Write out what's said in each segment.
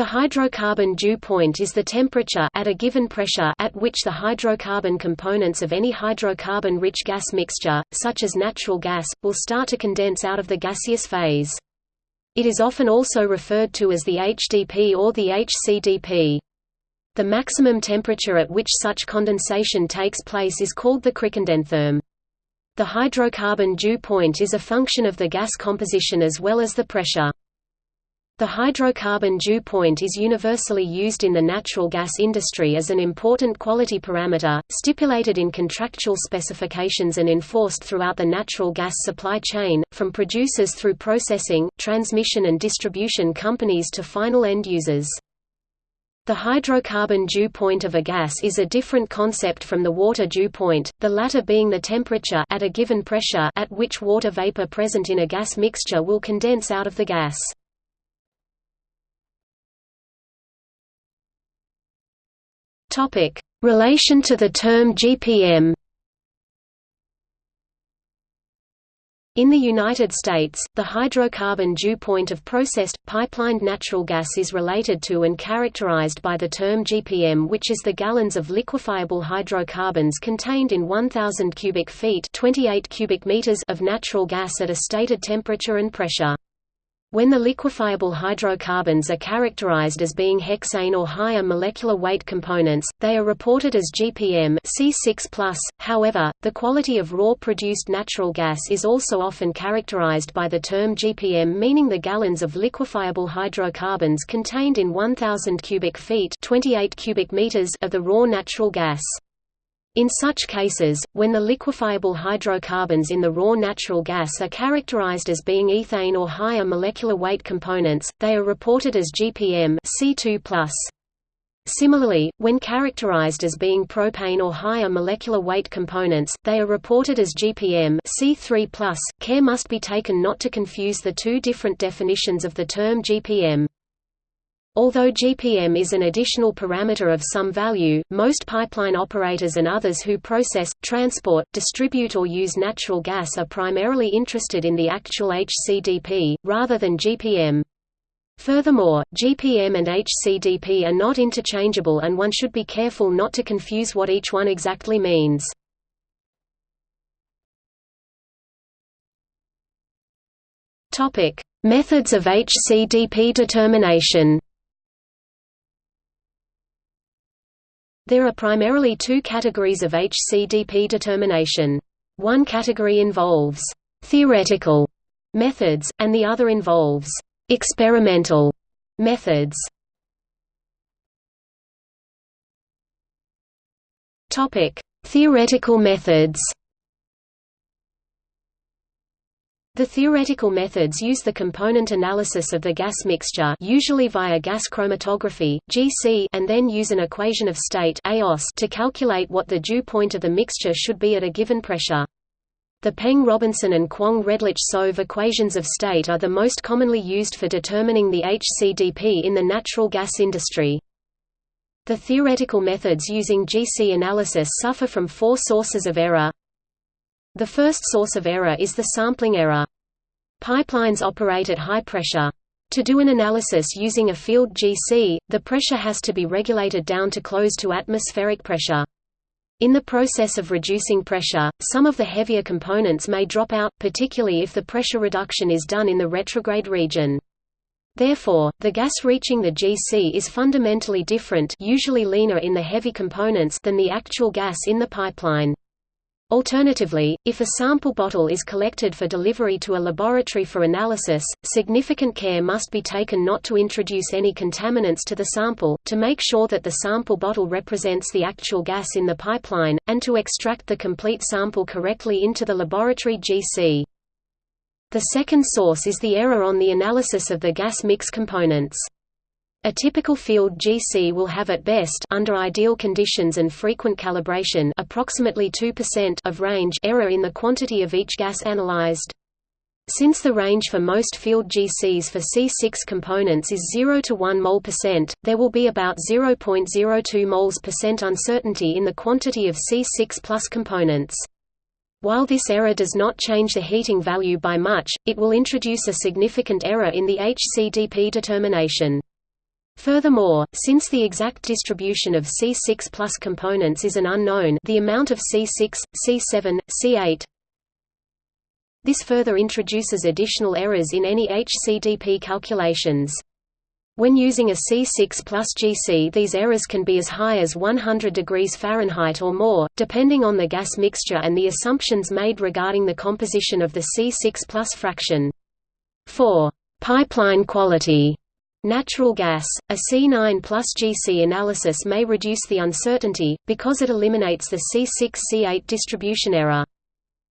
The hydrocarbon dew point is the temperature at a given pressure at which the hydrocarbon components of any hydrocarbon-rich gas mixture, such as natural gas, will start to condense out of the gaseous phase. It is often also referred to as the HDP or the HCDP. The maximum temperature at which such condensation takes place is called the cricondentherm. The hydrocarbon dew point is a function of the gas composition as well as the pressure. The hydrocarbon dew point is universally used in the natural gas industry as an important quality parameter, stipulated in contractual specifications and enforced throughout the natural gas supply chain, from producers through processing, transmission and distribution companies to final end users. The hydrocarbon dew point of a gas is a different concept from the water dew point, the latter being the temperature at a given pressure at which water vapor present in a gas mixture will condense out of the gas. Topic: Relation to the term GPM. In the United States, the hydrocarbon dew point of processed, pipelined natural gas is related to and characterized by the term GPM which is the gallons of liquefiable hydrocarbons contained in 1,000 cubic feet 28 cubic meters of natural gas at a stated temperature and pressure. When the liquefiable hydrocarbons are characterized as being hexane or higher molecular weight components, they are reported as GPM C6+. However, the quality of raw produced natural gas is also often characterized by the term GPM meaning the gallons of liquefiable hydrocarbons contained in 1000 cubic feet 28 cubic meters of the raw natural gas. In such cases, when the liquefiable hydrocarbons in the raw natural gas are characterized as being ethane or higher molecular weight components, they are reported as GPM C2+. Similarly, when characterized as being propane or higher molecular weight components, they are reported as GPM C3+. Care must be taken not to confuse the two different definitions of the term GPM. Although GPM is an additional parameter of some value, most pipeline operators and others who process, transport, distribute or use natural gas are primarily interested in the actual HCDP, rather than GPM. Furthermore, GPM and HCDP are not interchangeable and one should be careful not to confuse what each one exactly means. Methods of HCDP determination There are primarily two categories of HCDP determination. One category involves «theoretical» methods, and the other involves «experimental» methods. Theoretical methods The theoretical methods use the component analysis of the gas mixture usually via gas chromatography GC, and then use an equation of state to calculate what the dew point of the mixture should be at a given pressure. The Peng-Robinson and Kwong-Redlich-Soave equations of state are the most commonly used for determining the HCDP in the natural gas industry. The theoretical methods using GC analysis suffer from four sources of error. The first source of error is the sampling error. Pipelines operate at high pressure. To do an analysis using a field GC, the pressure has to be regulated down to close to atmospheric pressure. In the process of reducing pressure, some of the heavier components may drop out, particularly if the pressure reduction is done in the retrograde region. Therefore, the gas reaching the GC is fundamentally different usually leaner in the heavy components than the actual gas in the pipeline. Alternatively, if a sample bottle is collected for delivery to a laboratory for analysis, significant care must be taken not to introduce any contaminants to the sample, to make sure that the sample bottle represents the actual gas in the pipeline, and to extract the complete sample correctly into the laboratory GC. The second source is the error on the analysis of the gas mix components. A typical field GC will have at best under ideal conditions and frequent calibration approximately 2% of range error in the quantity of each gas analyzed. Since the range for most field GCs for C6 components is 0 to 1 mol percent, there will be about 0.02 moles percent uncertainty in the quantity of C6 plus components. While this error does not change the heating value by much, it will introduce a significant error in the HCDP determination. Furthermore, since the exact distribution of C6 plus components is an unknown the amount of C6, C7, C8 this further introduces additional errors in any HCDP calculations. When using a C6 plus GC these errors can be as high as 100 degrees Fahrenheit or more, depending on the gas mixture and the assumptions made regarding the composition of the C6 plus fraction. For pipeline quality natural gas, a C9 plus GC analysis may reduce the uncertainty, because it eliminates the C6-C8 distribution error.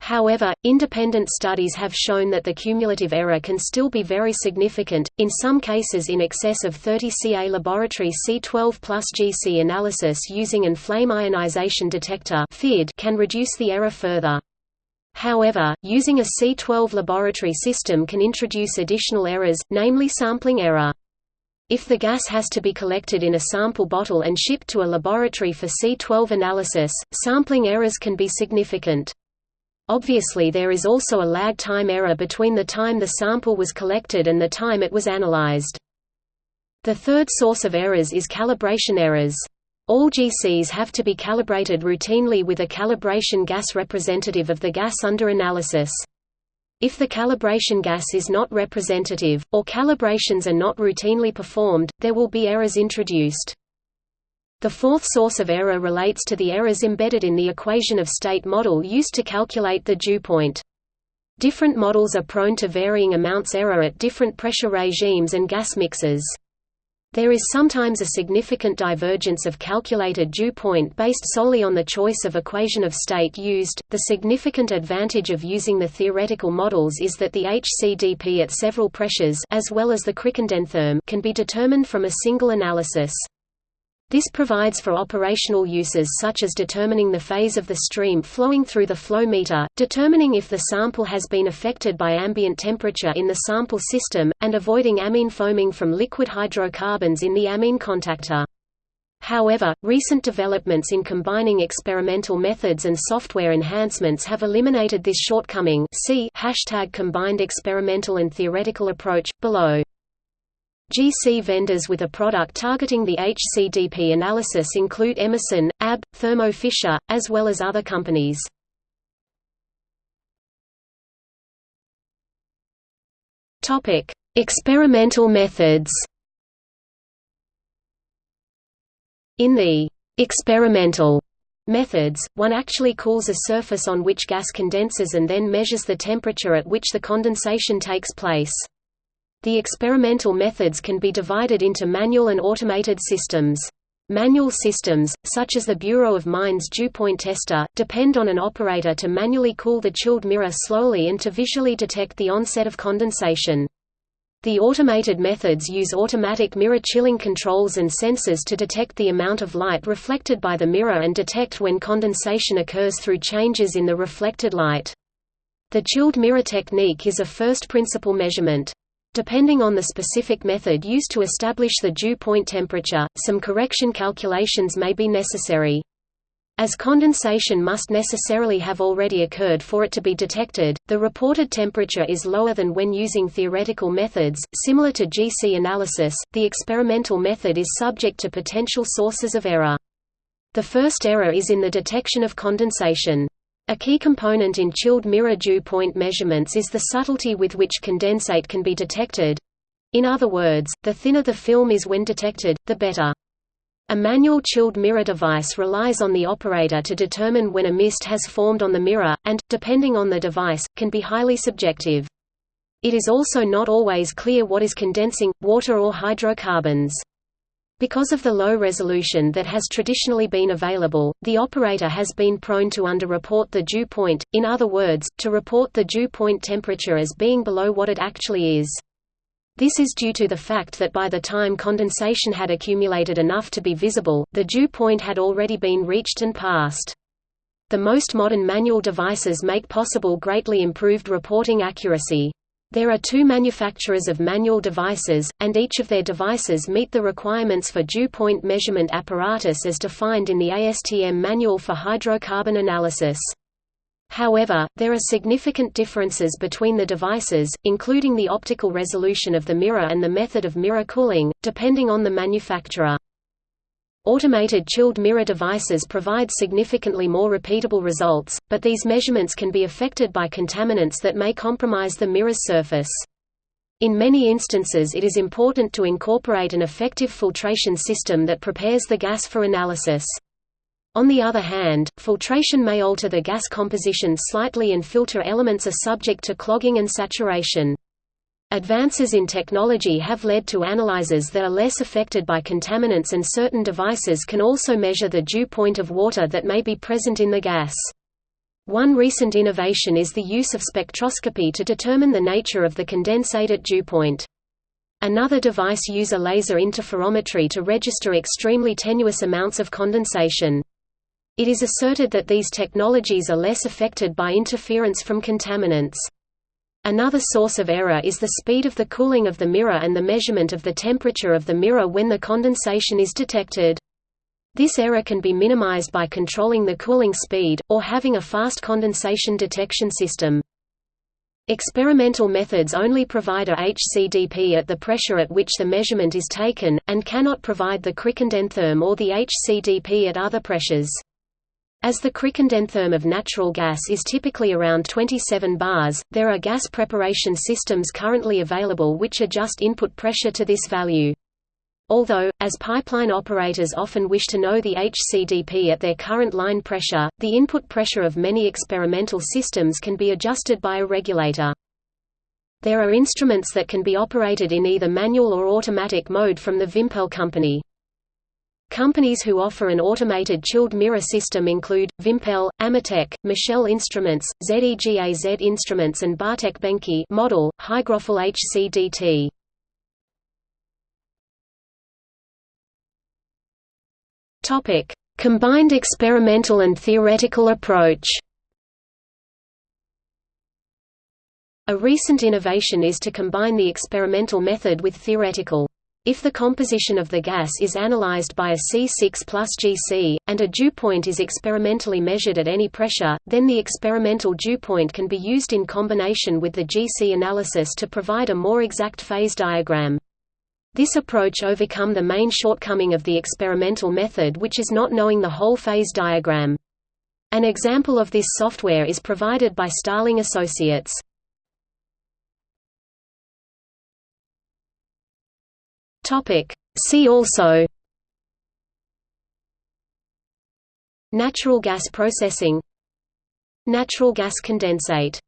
However, independent studies have shown that the cumulative error can still be very significant, in some cases in excess of 30 Ca. Laboratory C12 plus GC analysis using an flame ionization detector can reduce the error further. However, using a C12 laboratory system can introduce additional errors, namely sampling error. If the gas has to be collected in a sample bottle and shipped to a laboratory for C12 analysis, sampling errors can be significant. Obviously there is also a lag time error between the time the sample was collected and the time it was analyzed. The third source of errors is calibration errors. All GCs have to be calibrated routinely with a calibration gas representative of the gas under analysis. If the calibration gas is not representative, or calibrations are not routinely performed, there will be errors introduced. The fourth source of error relates to the errors embedded in the equation of state model used to calculate the dew point. Different models are prone to varying amounts error at different pressure regimes and gas mixes. There is sometimes a significant divergence of calculated dew point based solely on the choice of equation of state used. The significant advantage of using the theoretical models is that the HCDP at several pressures as well as the can be determined from a single analysis. This provides for operational uses such as determining the phase of the stream flowing through the flow meter, determining if the sample has been affected by ambient temperature in the sample system, and avoiding amine foaming from liquid hydrocarbons in the amine contactor. However, recent developments in combining experimental methods and software enhancements have eliminated this shortcoming see hashtag combined experimental and theoretical approach, below. GC vendors with a product targeting the HCDP analysis include Emerson, ABB, Thermo Fisher, as well as other companies. Topic: Experimental methods. In the experimental methods, one actually cools a surface on which gas condenses and then measures the temperature at which the condensation takes place. The experimental methods can be divided into manual and automated systems. Manual systems, such as the Bureau of Mines dew point tester, depend on an operator to manually cool the chilled mirror slowly and to visually detect the onset of condensation. The automated methods use automatic mirror chilling controls and sensors to detect the amount of light reflected by the mirror and detect when condensation occurs through changes in the reflected light. The chilled mirror technique is a first principle measurement. Depending on the specific method used to establish the dew point temperature, some correction calculations may be necessary. As condensation must necessarily have already occurred for it to be detected, the reported temperature is lower than when using theoretical methods. Similar to GC analysis, the experimental method is subject to potential sources of error. The first error is in the detection of condensation. A key component in chilled mirror dew point measurements is the subtlety with which condensate can be detected. In other words, the thinner the film is when detected, the better. A manual chilled mirror device relies on the operator to determine when a mist has formed on the mirror, and, depending on the device, can be highly subjective. It is also not always clear what is condensing, water or hydrocarbons. Because of the low resolution that has traditionally been available, the operator has been prone to underreport the dew point, in other words, to report the dew point temperature as being below what it actually is. This is due to the fact that by the time condensation had accumulated enough to be visible, the dew point had already been reached and passed. The most modern manual devices make possible greatly improved reporting accuracy. There are two manufacturers of manual devices, and each of their devices meet the requirements for dew point measurement apparatus as defined in the ASTM Manual for Hydrocarbon Analysis. However, there are significant differences between the devices, including the optical resolution of the mirror and the method of mirror cooling, depending on the manufacturer. Automated chilled mirror devices provide significantly more repeatable results, but these measurements can be affected by contaminants that may compromise the mirror's surface. In many instances it is important to incorporate an effective filtration system that prepares the gas for analysis. On the other hand, filtration may alter the gas composition slightly and filter elements are subject to clogging and saturation. Advances in technology have led to analyzers that are less affected by contaminants and certain devices can also measure the dew point of water that may be present in the gas. One recent innovation is the use of spectroscopy to determine the nature of the condensate at dew point. Another device uses laser interferometry to register extremely tenuous amounts of condensation. It is asserted that these technologies are less affected by interference from contaminants. Another source of error is the speed of the cooling of the mirror and the measurement of the temperature of the mirror when the condensation is detected. This error can be minimized by controlling the cooling speed, or having a fast condensation detection system. Experimental methods only provide a HCDP at the pressure at which the measurement is taken, and cannot provide the cricondentherm or the HCDP at other pressures. As the cricondentherm of natural gas is typically around 27 bars, there are gas preparation systems currently available which adjust input pressure to this value. Although, as pipeline operators often wish to know the HCDP at their current line pressure, the input pressure of many experimental systems can be adjusted by a regulator. There are instruments that can be operated in either manual or automatic mode from the Vimpel company. Companies who offer an automated chilled mirror system include, Vimpel, Ametek, Michell Instruments, ZEGAZ Instruments and Bartec Benke model, Hygrophil HCDT. Topic: Combined experimental and theoretical approach A recent innovation is to combine the experimental method with theoretical. If the composition of the gas is analyzed by a C6 plus GC, and a dew point is experimentally measured at any pressure, then the experimental dew point can be used in combination with the GC analysis to provide a more exact phase diagram. This approach overcome the main shortcoming of the experimental method which is not knowing the whole phase diagram. An example of this software is provided by Starling Associates. Topic. See also Natural gas processing Natural gas condensate